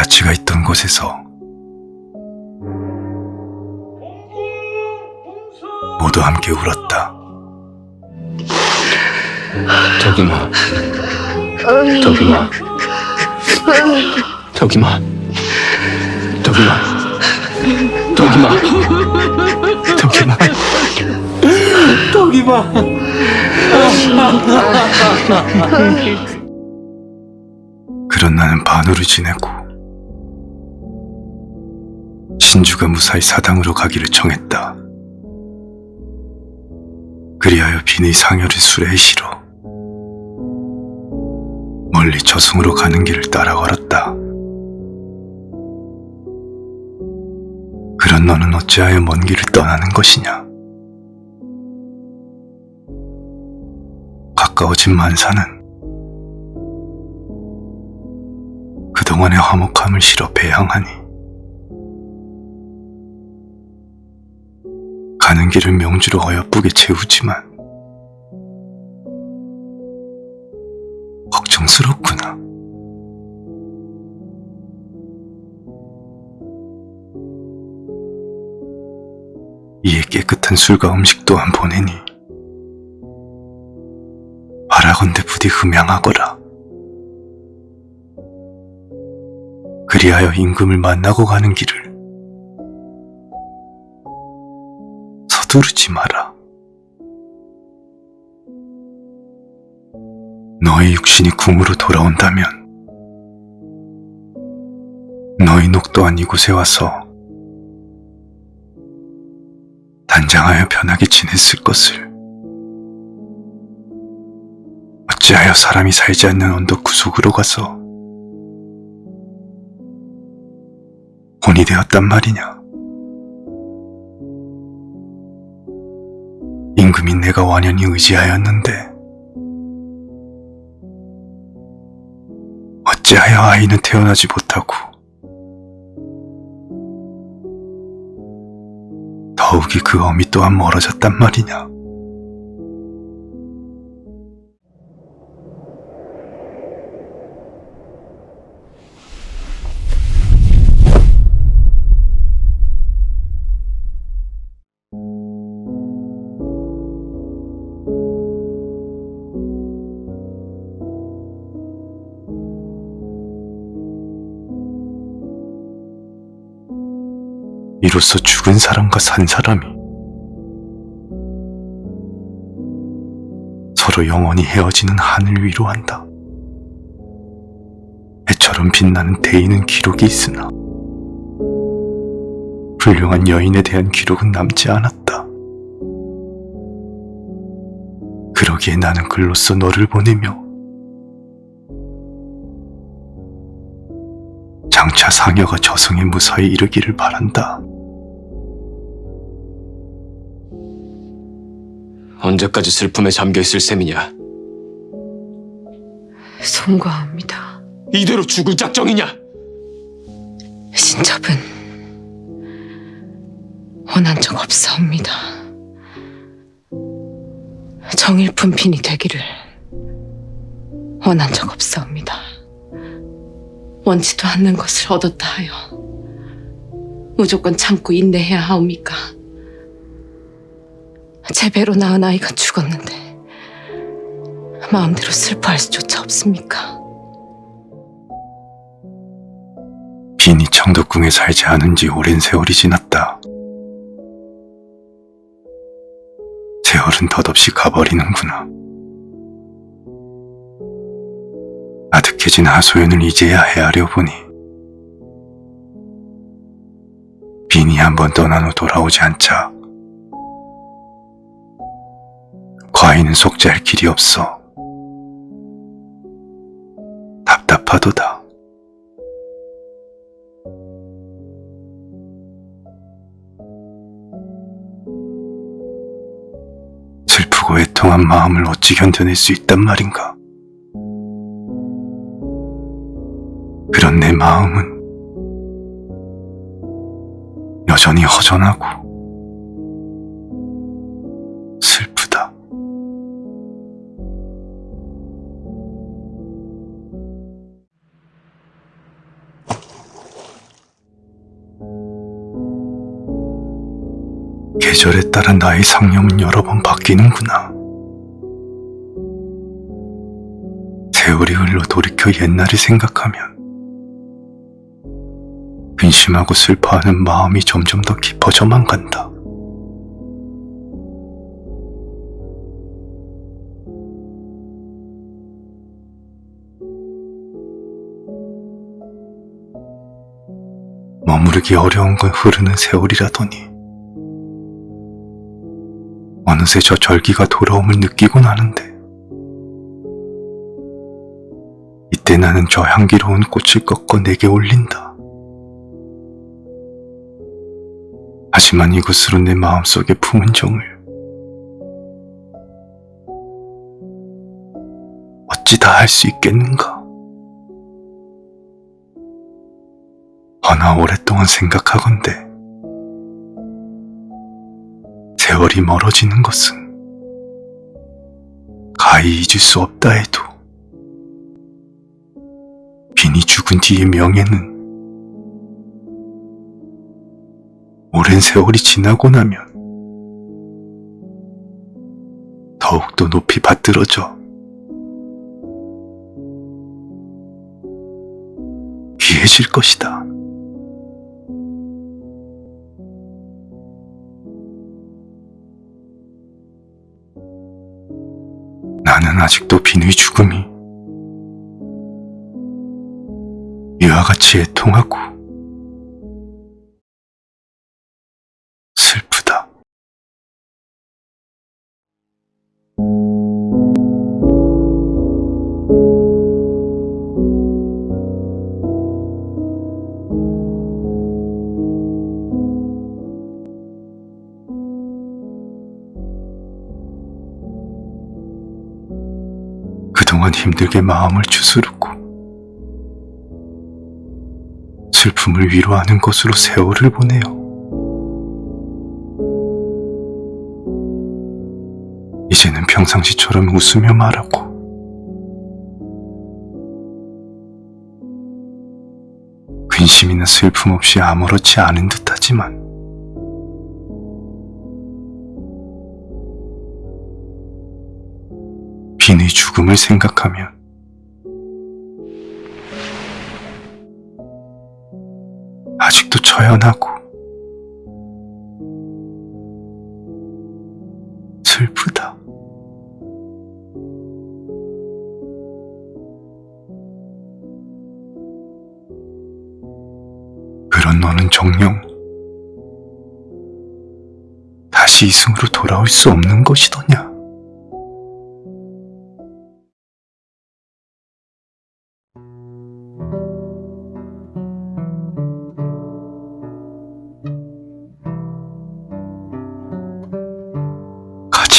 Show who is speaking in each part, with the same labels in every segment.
Speaker 1: 자취가 있던 곳에서 모두 함께 울었다.
Speaker 2: 덕이마 덕이마 덕이마 덕이마 덕이마 덕이마 덕이마
Speaker 1: 그런 나는 반으로 지내고 신주가 무사히 사당으로 가기를 청했다. 그리하여 빈의 상여를 수레에 실어 멀리 저승으로 가는 길을 따라 걸었다. 그런 너는 어찌하여 먼 길을 떠나는 것이냐? 가까워진 만사는 그동안의 화목함을 실어 배양하니 가는 길을 명주로 어여쁘게 채우지만 걱정스럽구나. 이에 깨끗한 술과 음식 또한 보내니 바라건대 부디 흠양하거라. 그리하여 임금을 만나고 가는 길을 서두르지 마라. 너의 육신이 궁으로 돌아온다면 너의 녹 또한 이곳에 와서 단장하여 편하게 지냈을 것을 어찌하여 사람이 살지 않는 언덕 구속으로 가서 혼이 되었단 말이냐? 임금인 내가 완연히 의지하였는데 어찌하여 아이는 태어나지 못하고 더욱이 그 어미 또한 멀어졌단 말이냐? 이로써 죽은 사람과 산 사람이 서로 영원히 헤어지는 하늘 위로 한다. 해처럼 빛나는 대인은 기록이 있으나 훌륭한 여인에 대한 기록은 남지 않았다. 그러기에 나는 글로써 너를 보내며 장차 상여가 저승에 무사히 이르기를 바란다.
Speaker 2: 언제까지 슬픔에 잠겨있을 셈이냐
Speaker 3: 송구합니다.
Speaker 2: 이대로 죽을 작정이냐
Speaker 3: 신첩은 원한 적 없사옵니다. 정일품 빈이 되기를 원한 적 없사옵니다. 원치도 않는 것을 얻었다 하여 무조건 참고 인내해야 하옵니까? 제 배로 낳은 아이가 죽었는데 마음대로 슬퍼할 수조차 없습니까?
Speaker 1: 빈이 청덕궁에 살지 않은 지 오랜 세월이 지났다. 세월은 덧없이 가버리는구나. 아득해진 하소연을 이제야 헤아려 보니 빈이 한 번 떠난 후 돌아오지 않자 과인은 속죄할 길이 없어 답답하도다. 슬프고 애통한 마음을 어찌 견뎌낼 수 있단 말인가? 그런 내 마음은 여전히 허전하고 계절에 따라 나의 상념은 여러 번 바뀌는구나. 세월이 흘러 돌이켜 옛날을 생각하면 근심하고 슬퍼하는 마음이 점점 더 깊어져만 간다. 머무르기 어려운 건 흐르는 세월이라더니 어느새 저 절기가 돌아옴을 느끼곤 하는데 이때 나는 저 향기로운 꽃을 꺾어 내게 올린다. 하지만 이것으로 내 마음속에 품은 정을 어찌 다 할 수 있겠는가? 허나 오랫동안 생각하건대 세월이 멀어지는 것은 가히 잊을 수 없다 해도 빈이 죽은 뒤의 명예는 오랜 세월이 지나고 나면 더욱더 높이 받들어져 귀해질 것이다. 아직도 빈의 죽음이 이와 같이 애통하고 그동안 힘들게 마음을 추스르고 슬픔을 위로하는 것으로 세월을 보내요. 이제는 평상시처럼 웃으며 말하고 근심이나 슬픔 없이 아무렇지 않은 듯 하지만 빈의 죽음을 생각하면 아직도 처연하고 슬프다. 그런 너는 정녕 다시 이승으로 돌아올 수 없는 것이더냐?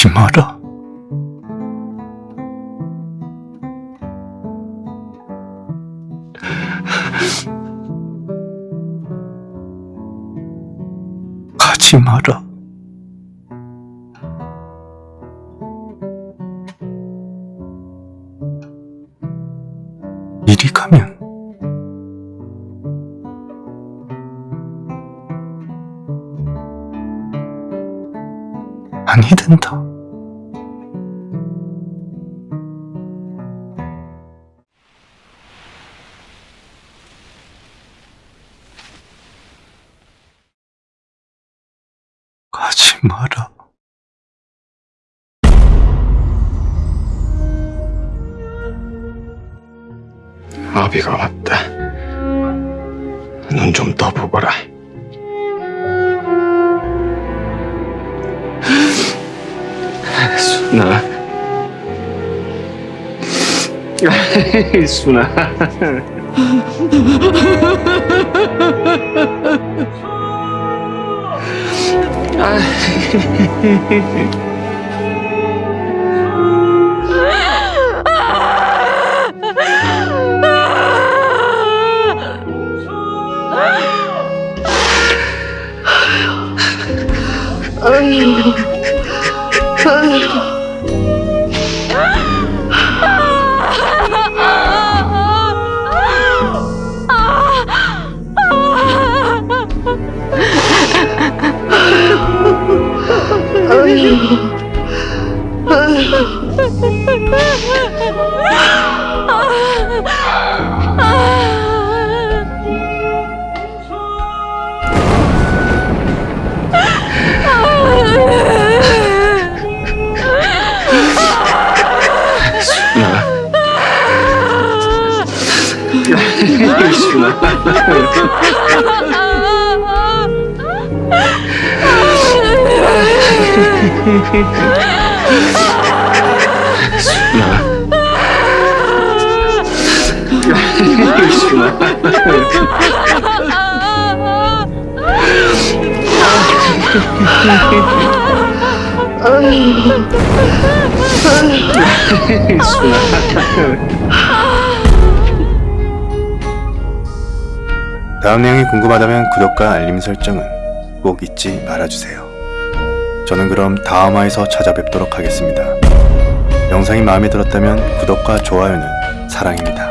Speaker 1: 가지 마라. 가지 마라. 이리 가면 아니 된다. 가지 마라.
Speaker 2: 아비가 왔다. 눈 좀 떠보거라. 순아. 순아. 아. 아유. 아유. 아유. 哎呦！哎呦！
Speaker 1: 다음 내용이 궁금하다면 구독과 알림 설정은 꼭 잊지 말아주세요. 저는 그럼 다음 화에서 찾아뵙도록 하겠습니다. 영상이 마음에 들었다면 구독과 좋아요는 사랑입니다.